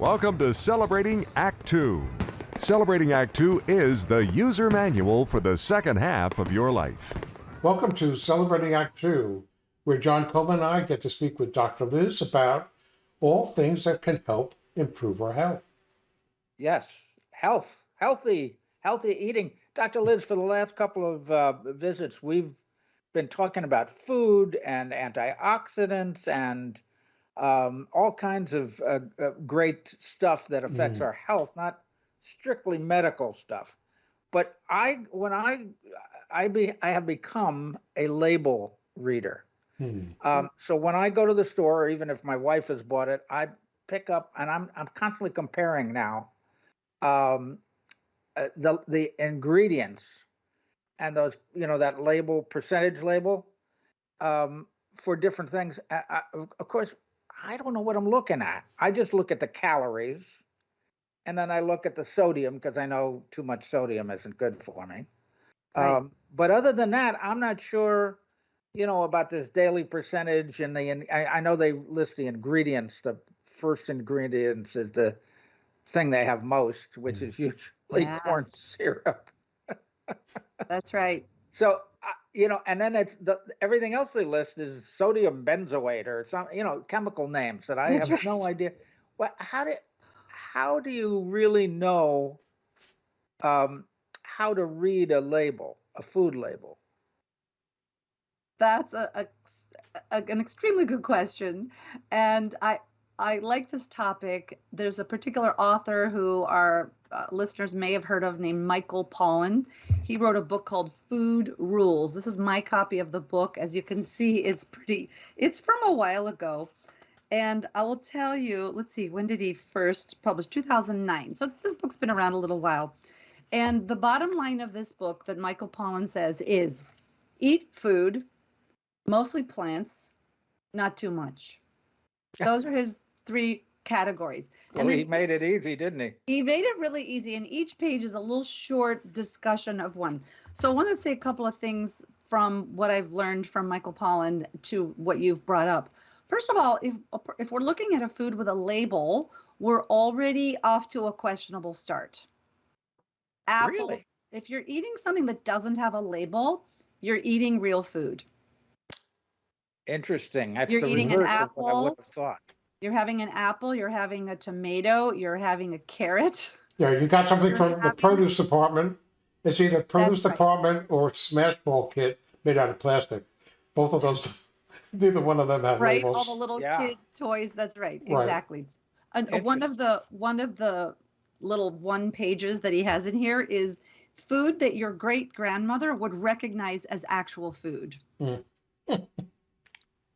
Welcome to Celebrating Act Two. Celebrating Act Two is the user manual for the second half of your life. Welcome to Celebrating Act Two, where John Coleman and I get to speak with Dr. Liz about all things that can help improve our health. Yes, health, healthy, healthy eating. Dr. Liz, for the last couple of uh, visits, we've been talking about food and antioxidants and um, all kinds of uh, uh, great stuff that affects Mm. our health, not strictly medical stuff. But I, when I, I be, I have become a label reader. Hmm. Um, so when I go to the store, or even if my wife has bought it, I pick up and I'm I'm constantly comparing now um, uh, the the ingredients and those you know that label percentage label um, for different things. I, I, of course, I don't know what I'm looking at. I just look at the calories, and then I look at the sodium because I know too much sodium isn't good for me. Right. Um, but other than that, I'm not sure you know about this daily percentage and the in- I, I know they list the ingredients the first ingredients is the thing they have most which Mm. is usually corn syrup That's right. so you know and then it's the everything else they list is sodium benzoate or some you know chemical names that i That's have no idea. Well, how do how do you really know um how to read a label a food label? That's a, a, a- an extremely good question, and I I like this topic. There's a particular author who our uh, listeners may have heard of named Michael Pollan. He wrote a book called Food Rules. This is my copy of the book. As you can see, it's pretty. It's from a while ago. And I will tell you, let's see, when did he first publish? 2009. So this book's been around a little while. And the bottom line of this book that Michael Pollan says is eat food, mostly plants, not too much. Those are his three categories. well then he made it easy didn't he he made it really easy, and each page is a little short discussion of one. So I want to say a couple of things from what I've learned from Michael Pollan to what you've brought up. First of all, if if we're looking at a food with a label, we're already off to a questionable start. Apple. Really? If you're eating something that doesn't have a label, you're eating real food. Interesting. That's You're the eating an what I would have thought. You're having an apple, you're having a tomato, you're having a carrot. Yeah, you got something You're from the produce department. It's either produce right. department or smash ball kit made out of plastic. Both of those, neither one of them have right all the little Yeah. kids toys that's right, Right. exactly and one of the one of the little one pages that he has in here is food that your great grandmother would recognize as actual food Mm.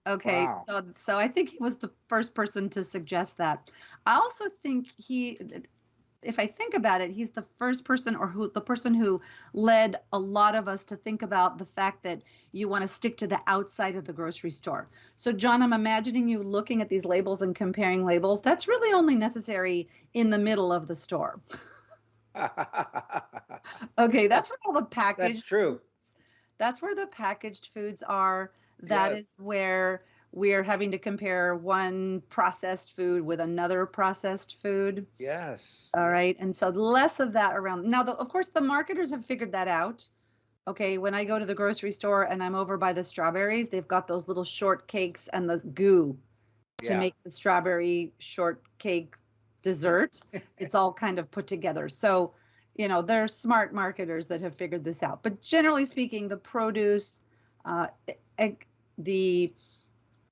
Okay Wow. so so i think he was the first person to suggest that i also think he if I think about it, he's the first person or who the person who led a lot of us to think about the fact that you want to stick to the outside of the grocery store. So, John, I'm imagining you looking at these labels and comparing labels. That's really only necessary in the middle of the store. Okay, that's where all the packaged. That's true. that's where the packaged foods are. That Yes. is where we're having to compare one processed food with another processed food. Yes. All right. And so less of that around. Now, the, of course, the marketers have figured that out. Okay. When I go to the grocery store and I'm over by the strawberries, they've got those little shortcakes and the goo to Yeah. make the strawberry shortcake dessert. it's all kind of put together. So, you know, they're smart marketers that have figured this out. But generally speaking, the produce, uh, the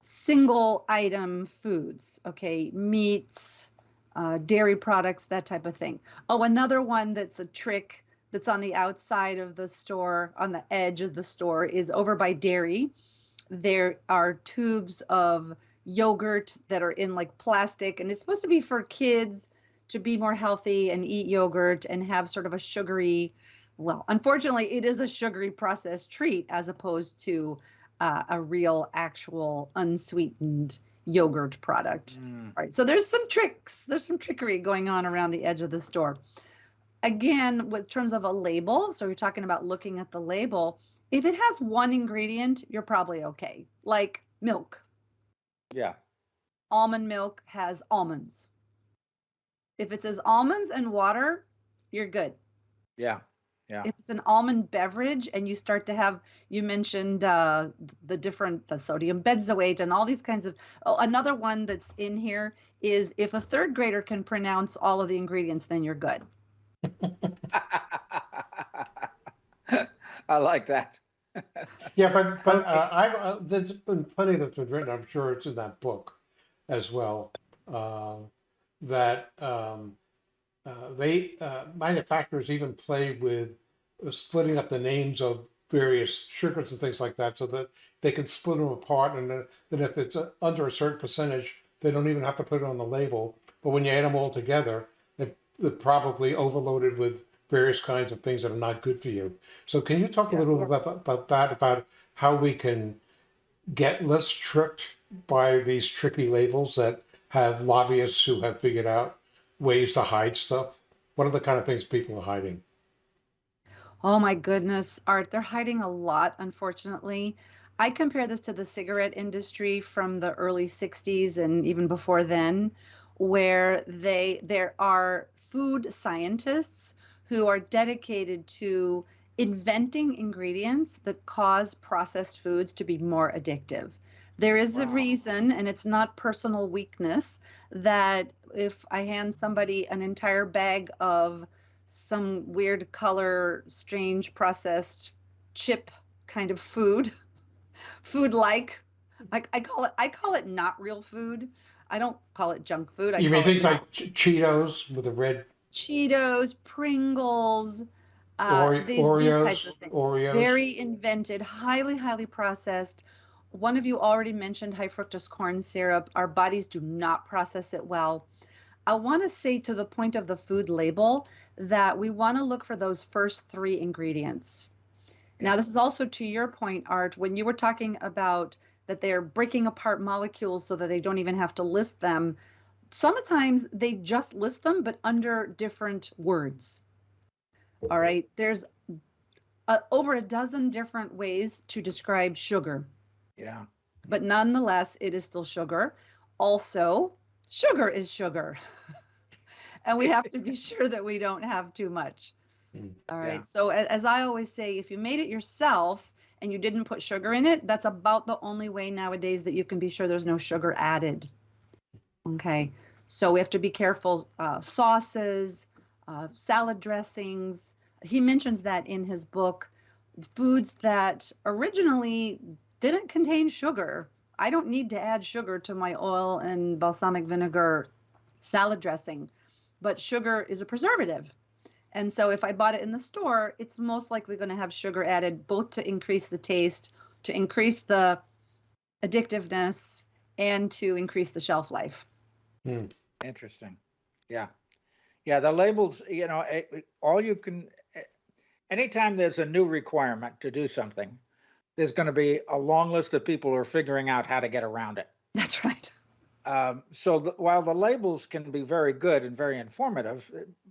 single item foods, okay, meats, uh, dairy products, that type of thing. Oh, another one that's a trick that's on the outside of the store, on the edge of the store, is over by dairy. There are tubes of yogurt that are in like plastic, and it's supposed to be for kids to be more healthy and eat yogurt and have sort of a sugary, well, unfortunately, it is a sugary processed treat as opposed to uh, a real, actual, unsweetened yogurt product. Mm. Right. So there's some tricks, there's some trickery going on around the edge of the store. Again, with terms of a label, so you're talking about looking at the label, if it has one ingredient, you're probably okay. Like milk. Yeah. Almond milk has almonds. If it says almonds and water, you're good. Yeah. Yeah. If it's an almond beverage and you start to have, you mentioned uh, the different, the sodium benzoate and all these kinds of, oh, another one that's in here is if a third grader can pronounce all of the ingredients, then you're good. I like that. Yeah, but, but uh, I've, uh, there's been plenty that's been written, I'm sure it's in that book as well. Uh, that um, uh, they, uh, manufacturers even play with uh, splitting up the names of various sugars and things like that so that they can split them apart and then, then if it's uh, under a certain percentage, they don't even have to put it on the label. But when you add them all together, they- they're probably overloaded with various kinds of things that are not good for you. So can you talk a little about, about that, about how we can get less tricked by these tricky labels that have lobbyists who have figured out ways to hide stuff? What are the kind of things people are hiding? Oh my goodness, Art, they're hiding a lot, unfortunately. I compare this to the cigarette industry from the early 60s and even before then, where they there are food scientists who are dedicated to inventing ingredients that cause processed foods to be more addictive. There is a reason, and it's not personal weakness, that if I hand somebody an entire bag of some weird color, strange processed chip kind of food, food like. I, I call it I call it not real food. I don't call it junk food. I You mean things like Ch- Cheetos with the red Cheetos, Pringles, uh, Ore- these, these Oreos, types of things. Oreos? Very invented, highly, highly processed. One of you already mentioned high fructose corn syrup. Our bodies do not process it well. I want to say to the point of the food label that we want to look for those first three ingredients. Now, this is also to your point, Art, when you were talking about that they're breaking apart molecules so that they don't even have to list them. Sometimes they just list them, but under different words. All right. There's uh, over a dozen different ways to describe sugar, Yeah. but nonetheless, it is still sugar. Also, sugar is sugar. and we have to be sure that we don't have too much. All right. Yeah. So, as I always say, if you made it yourself and you didn't put sugar in it, that's about the only way nowadays that you can be sure there's no sugar added. Okay. So, we have to be careful. Uh, sauces, uh, salad dressings. He mentions that in his book. Foods that originally didn't contain sugar. I don't need to add sugar to my oil and balsamic vinegar salad dressing, but sugar is a preservative. And so if I bought it in the store, it's most likely going to have sugar added both to increase the taste, to increase the addictiveness, and to increase the shelf life. Hmm. Interesting. Yeah. Yeah. The labels, you know, it, it- all you can, eh, anytime there's a new requirement to do something, there's going to be a long list of people who are figuring out how to get around it. That's right. Um, so the, while the labels can be very good and very informative,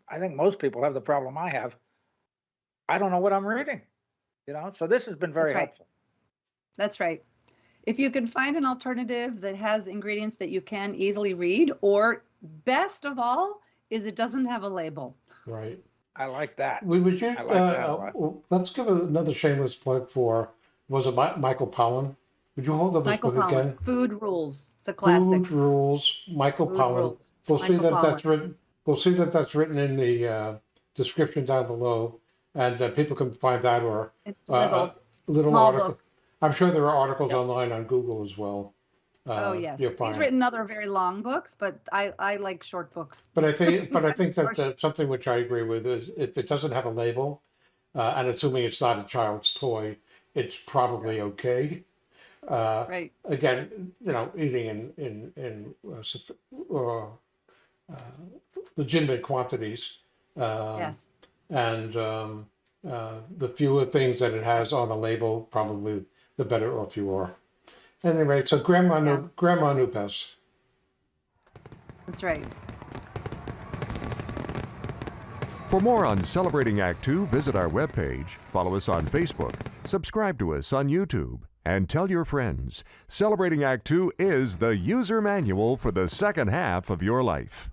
I think most people have the problem I have. I don't know what I'm reading, you know, so this has been very That's right. helpful. That's right. If you can find an alternative that has ingredients that you can easily read, or best of all, is it doesn't have a label. Right. I like that. We would you, I like uh, lot. uh, let's give another shameless plug for, was it Mi- Michael Pollan? Would you hold up Michael book Pollan, again? Food Rules. It's a classic. Food Rules, Michael Food Pollan. Rules. We'll see Michael that that's written, we'll see that that's written in the, uh, description down below. And uh, people can find that or uh, little, uh, little small article. book. I'm sure there are articles online on Google as well. Oh Uh, yes, you'll he's written other very long books, but I I like short books. But I think, but I think that uh, something which I agree with is if it doesn't have a label, uh, and assuming it's not a child's toy, it's probably okay. Uh, Right. again, you know, eating in in in uh, uh, uh, legitimate quantities. Um, yes. And um, uh, the fewer things that it has on the label, probably the better off you are. Anyway, so grandma Yes. grandma best. That's right. For more on Celebrating Act Two, visit our webpage, follow us on Facebook, subscribe to us on YouTube, and tell your friends. Celebrating Act Two is the user manual for the second half of your life.